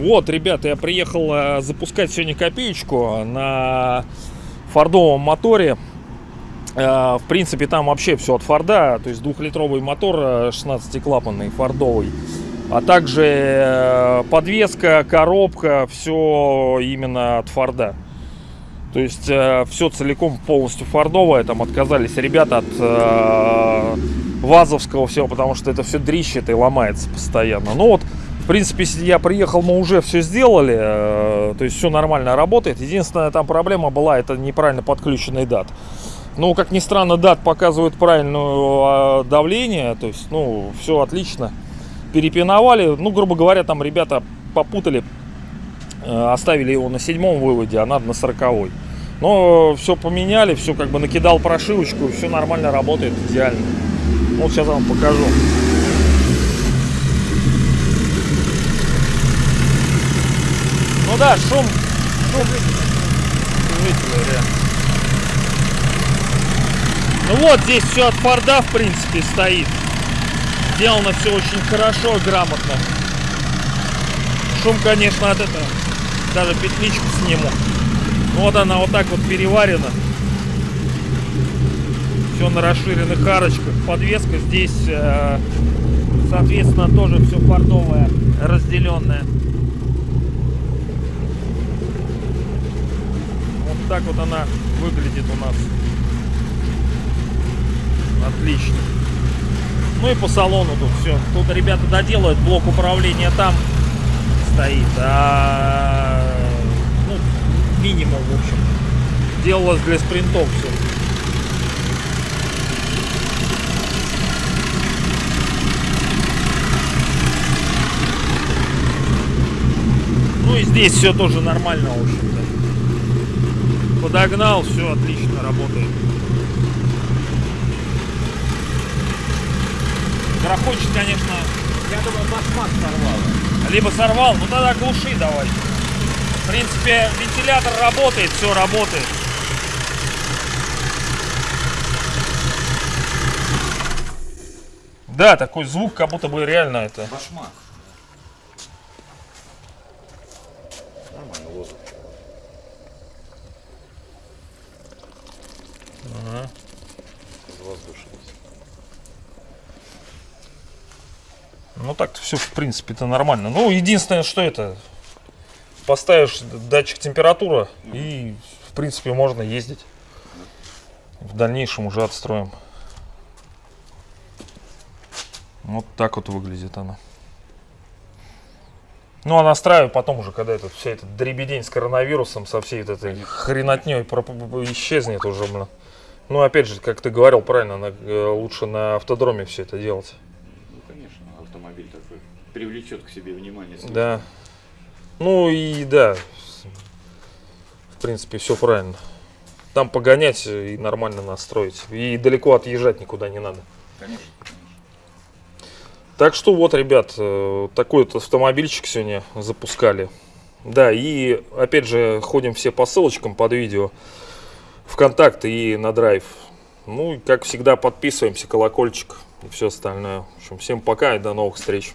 Вот, ребята, я приехал э, запускать сегодня копеечку на фордовом моторе. Э, В принципе, там вообще все от Форда, то есть двухлитровый мотор э, 16-клапанный фордовый. А также э, подвеска, коробка, все именно от Форда. То есть все целиком полностью фордовое. Там отказались ребята от э, вазовского всего, потому что это все дрищет и ломается постоянно. Ну вот, в принципе, если я приехал, мы уже все сделали. э, то есть все нормально работает. Единственная там проблема была, это неправильно подключенный дат. Ну, как ни странно, дат показывает правильное давление. То есть, ну, все отлично. Перепиновали. Ну, грубо говоря, там ребята попутали. Э, Оставили его на седьмом выводе, а надо на сороковой. Но все поменяли, все как бы накидал прошивочку, все нормально работает, идеально. Вот сейчас вам покажу. Ну да, шум, шум. Ну вот, здесь все от Форда, в принципе, стоит. Сделано все очень хорошо, грамотно. Шум, конечно, от этого. Даже петличку сниму. Вот она вот так вот переварена. Все на расширенных арочках. Подвеска здесь, э, соответственно, тоже все фордовое, разделенное. Вот так вот она выглядит у нас. Отлично. Ну и по салону тут все. Тут ребята доделают, блок управления там стоит. А, минимум, в общем. Делалось для спринтов все. Ну и здесь все тоже нормально, в общем-то. Подогнал, все отлично работает. Грохочет, конечно, Я думаю, башмак сорвало. либо сорвал, ну тогда глуши давай. В принципе, вентилятор работает, все работает. Да, такой звук, как будто бы реально это. Башмак. Нормально, воздух. Воздушность. Ну так все, в принципе-то нормально. Ну, единственное, что это. Поставишь датчик температуры и, в принципе, можно ездить. В дальнейшем уже отстроим. Вот так вот выглядит она. Ну, а настраиваю потом уже, когда этот, вся эта дребедень с коронавирусом, со всей этой хренотней проп- исчезнет уже, блин. Ну, опять же, как ты говорил правильно, на- э, лучше на автодроме все это делать. Ну, конечно, автомобиль такой привлечет к себе внимание. Да. Ну и да, в принципе, все правильно. Там погонять и нормально настроить. И далеко отъезжать никуда не надо. Конечно. Так что вот, ребят, э, такой вот автомобильчик сегодня запускали. Да, и опять же ходим все по ссылочкам под видео. ВКонтакте и на драйв. Ну и как всегда подписываемся, колокольчик и все остальное. В общем, всем пока и до новых встреч.